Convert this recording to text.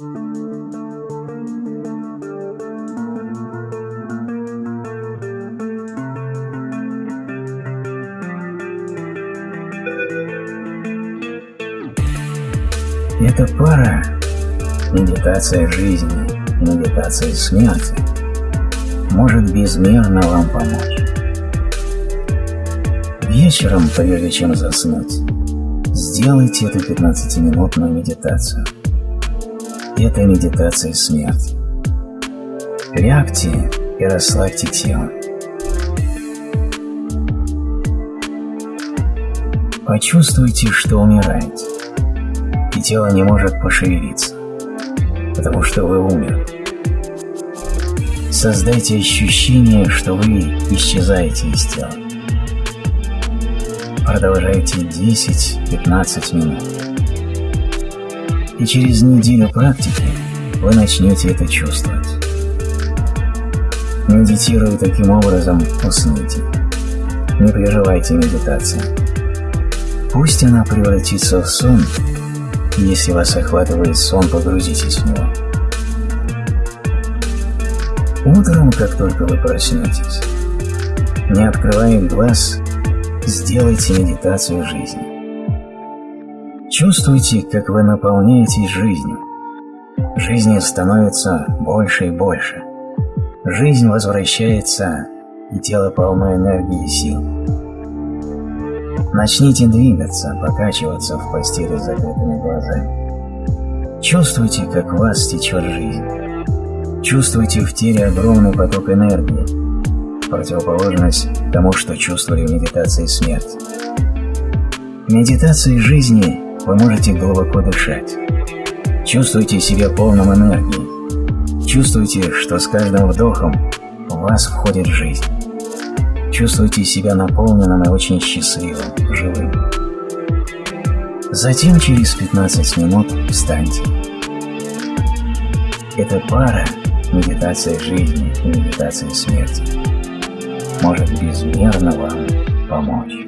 Эта пара – медитация жизни, медитация смерти – может безмерно вам помочь. Вечером, прежде чем заснуть, сделайте эту 15-минутную медитацию. Это медитация смерти. Лягте и расслабьте тело. Почувствуйте, что умираете и тело не может пошевелиться, потому что вы умерли. Создайте ощущение, что вы исчезаете из тела. Продолжайте 10-15 минут. И через неделю практики вы начнете это чувствовать. Медитируя таким образом, усните. Не прерывайте медитацию. Пусть она превратится в сон, если вас охватывает сон, погрузитесь в него. Утром, как только вы проснетесь, не открывая глаз, сделайте медитацию жизни. Чувствуйте, как вы наполняетесь жизнью. Жизни становится больше и больше. Жизнь возвращается, и тело полно энергии и сил. Начните двигаться, покачиваться в постели с закрытыми глазами. Чувствуйте, как в вас течет жизнь. Чувствуйте в теле огромный поток энергии, противоположность тому, что чувствовали в медитации смерти. В медитации жизни вы можете глубоко дышать. Чувствуйте себя полным энергии. Чувствуйте, что с каждым вдохом в вас входит жизнь чувствуйте себя наполненным и очень счастливым, живым. Затем через 15 минут встаньте. Эта пара, медитация жизни и медитация смерти, может безмерно вам помочь.